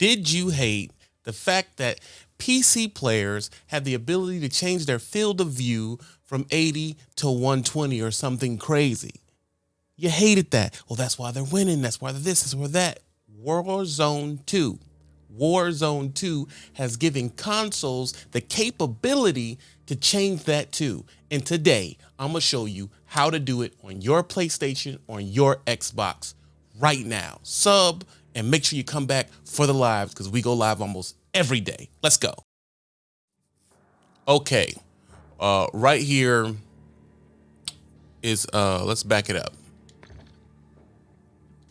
Did you hate the fact that PC players had the ability to change their field of view from 80 to 120 or something crazy? You hated that. Well, that's why they're winning. That's why this, is why that. Warzone 2. Warzone 2 has given consoles the capability to change that too. And today, I'm going to show you how to do it on your PlayStation, on your Xbox right now. Sub and make sure you come back for the lives because we go live almost every day. Let's go. Okay, uh, right here is, uh, let's back it up.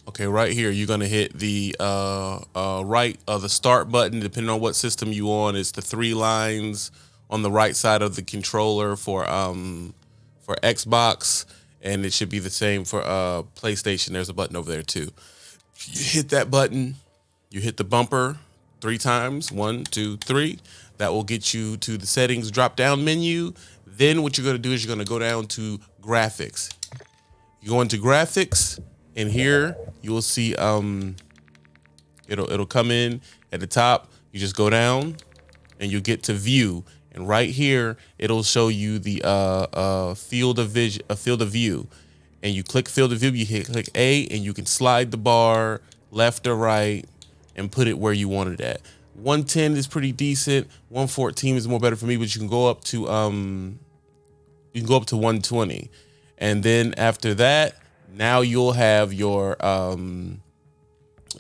Okay, right here, you're gonna hit the uh, uh, right of the start button, depending on what system you on. It's the three lines on the right side of the controller for um, for Xbox, and it should be the same for uh, PlayStation. There's a button over there too you hit that button, you hit the bumper three times, one, two, three. That will get you to the settings drop down menu. Then what you're gonna do is you're gonna go down to graphics. You go into graphics and here you will see um, it'll it'll come in at the top. You just go down and you get to view. And right here, it'll show you the uh, uh, field of vision, a field of view and you click field of view, you hit click A and you can slide the bar left or right and put it where you want it at. 110 is pretty decent. 114 is more better for me, but you can go up to um you can go up to 120. And then after that, now you'll have your um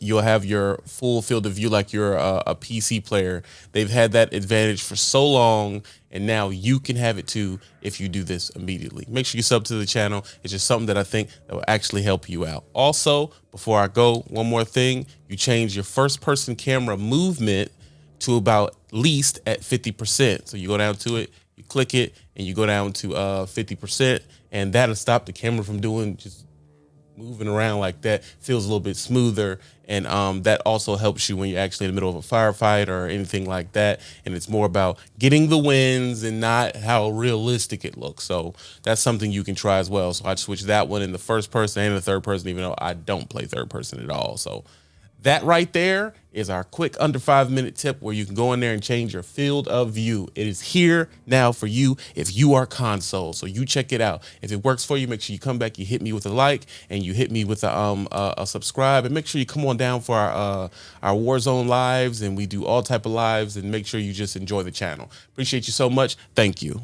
you'll have your full field of view like you're a, a, PC player. They've had that advantage for so long, and now you can have it too if you do this immediately. Make sure you sub to the channel. It's just something that I think that will actually help you out. Also, before I go, one more thing, you change your first person camera movement to about least at 50%. So you go down to it, you click it, and you go down to uh, 50%, and that'll stop the camera from doing just moving around like that feels a little bit smoother. And um, that also helps you when you're actually in the middle of a firefight or anything like that. And it's more about getting the wins and not how realistic it looks. So that's something you can try as well. So i switched that one in the first person and the third person even though i don't play third person at all. So that right there is our quick under five minute tip where you can go in there and change your field of view. It is here now for you if you are console. So you check it out. If it works for you, make sure you come back, you hit me with a like and you hit me with a, um, a, a subscribe and make sure you come on down for our, uh, our Warzone lives and we do all type of lives and make sure you just enjoy the channel. Appreciate you so much. Thank you.